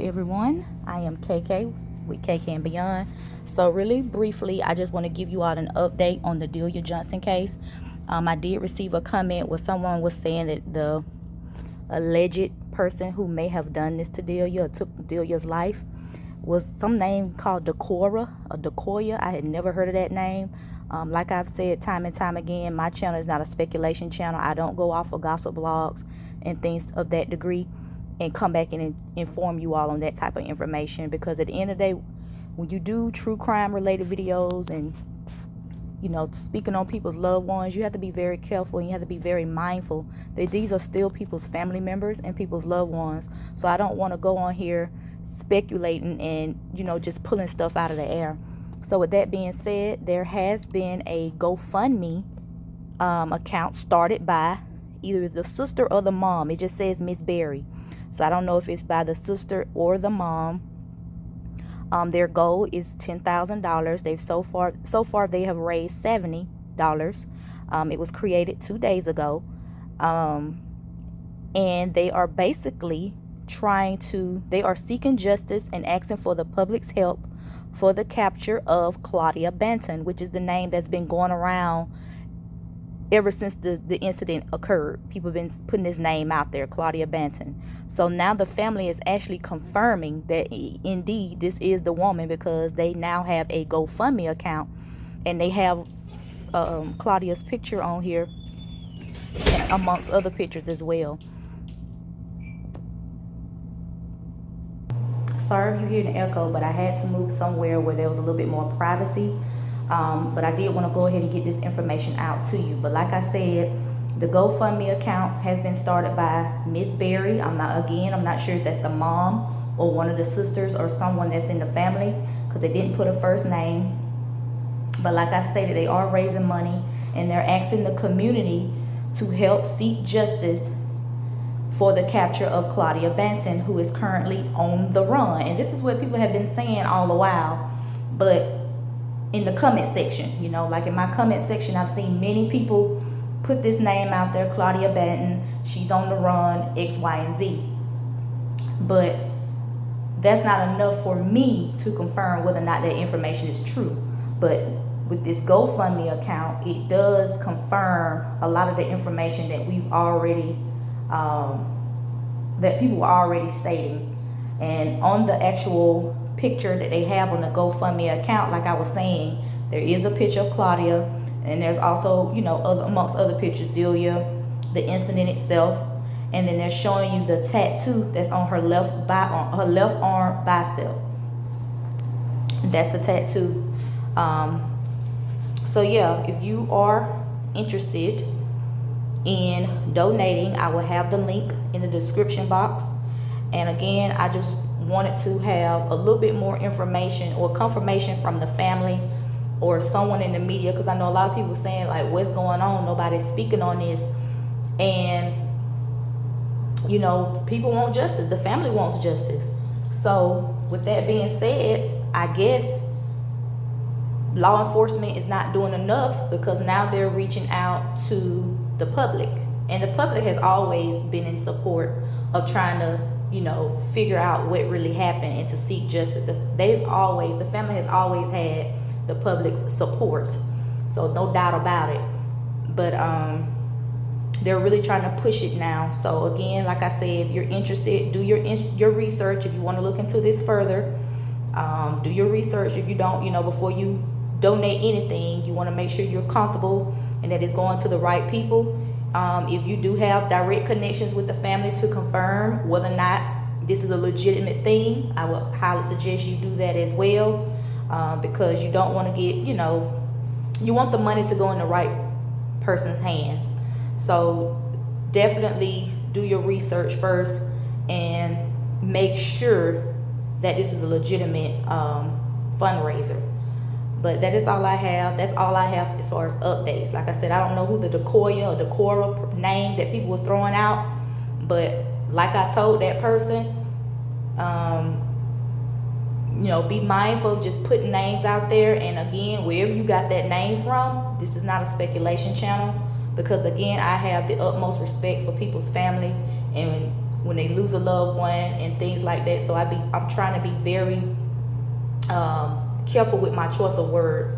everyone. I am kk with kk and beyond. So really briefly i just want to give you all an update on the delia johnson case. Um, i did receive a comment where someone was saying that the alleged person who may have done this to delia took delia's life was some name called decora or decoya. I had never heard of that name. Um, like i've said time and time again my channel is not a speculation channel. I don't go off of gossip blogs and things of that degree and come back and inform you all on that type of information because at the end of the day when you do true crime related videos and you know speaking on people's loved ones you have to be very careful and you have to be very mindful that these are still people's family members and people's loved ones. So i don't want to go on here speculating and you know just pulling stuff out of the air. So with that being said there has been a gofundme um, account started by either the sister or the mom. It just says miss berry so I don't know if it's by the sister or the mom. Um, their goal is ten thousand dollars. They've so far so far they have raised seventy dollars. Um, it was created two days ago, um, and they are basically trying to. They are seeking justice and asking for the public's help for the capture of Claudia Benton, which is the name that's been going around ever since the, the incident occurred. People have been putting his name out there, Claudia Banton. So now the family is actually confirming that indeed this is the woman because they now have a GoFundMe account and they have um, Claudia's picture on here amongst other pictures as well. Sorry if you hear an echo, but I had to move somewhere where there was a little bit more privacy. Um, but I did want to go ahead and get this information out to you. But like I said, the GoFundMe account has been started by Miss Berry. I'm not, again, I'm not sure if that's the mom or one of the sisters or someone that's in the family because they didn't put a first name. But like I stated, they are raising money and they're asking the community to help seek justice for the capture of Claudia Banton, who is currently on the run. And this is what people have been saying all the while. But in the comment section, you know, like in my comment section, I've seen many people put this name out there, Claudia Banton. She's on the run, X, Y, and Z. But that's not enough for me to confirm whether or not that information is true. But with this GoFundMe account, it does confirm a lot of the information that we've already, um, that people are already stating. And on the actual picture that they have on the GoFundMe account, like I was saying, there is a picture of Claudia and there's also, you know, other, amongst other pictures, Delia, the incident itself. And then they're showing you the tattoo that's on her left by on her left arm bicep. That's the tattoo. Um, so yeah, if you are interested in donating, I will have the link in the description box. And again, I just wanted to have a little bit more information or confirmation from the family or someone in the media because I know a lot of people saying like what's going on? Nobody's speaking on this. And you know people want justice. The family wants justice. So with that being said I guess law enforcement is not doing enough because now they're reaching out to the public. And the public has always been in support of trying to you know figure out what really happened and to seek justice they've always the family has always had the public's support. So no doubt about it. But um, they're really trying to push it now. So again, like I said, if you're interested, do your your research. If you want to look into this further, um, do your research. If you don't, you know, before you donate anything, you want to make sure you're comfortable and that it's going to the right people. Um, if you do have direct connections with the family to confirm whether or not this is a legitimate thing, I would highly suggest you do that as well um, because you don't want to get, you know, you want the money to go in the right person's hands. So definitely do your research first and make sure that this is a legitimate um, fundraiser. But that is all I have. That's all I have as far as updates. Like I said, I don't know who the Decoya or Decora name that people were throwing out. But like I told that person, um, you know, be mindful of just putting names out there. And again, wherever you got that name from, this is not a speculation channel. Because again, I have the utmost respect for people's family. And when they lose a loved one and things like that. So I be I'm trying to be very um, careful with my choice of words.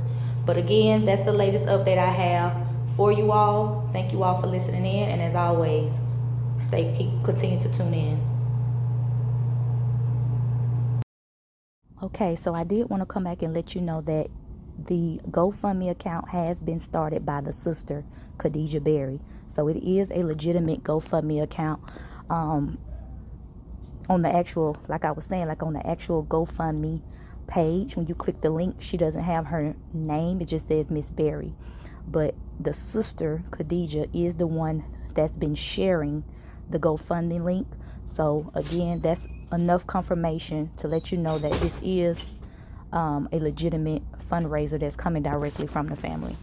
But again, that's the latest update I have for you all. Thank you all for listening in, and as always, stay keep continue to tune in. Okay, so I did want to come back and let you know that the GoFundMe account has been started by the sister Khadijah Berry. So it is a legitimate GoFundMe account. Um, on the actual, like I was saying, like on the actual GoFundMe page, when you click the link, she doesn't have her name. It just says Miss Berry. But the sister Khadijah is the one that's been sharing the GoFundMe link. So again, that's enough confirmation to let you know that this is um, a legitimate fundraiser that's coming directly from the family.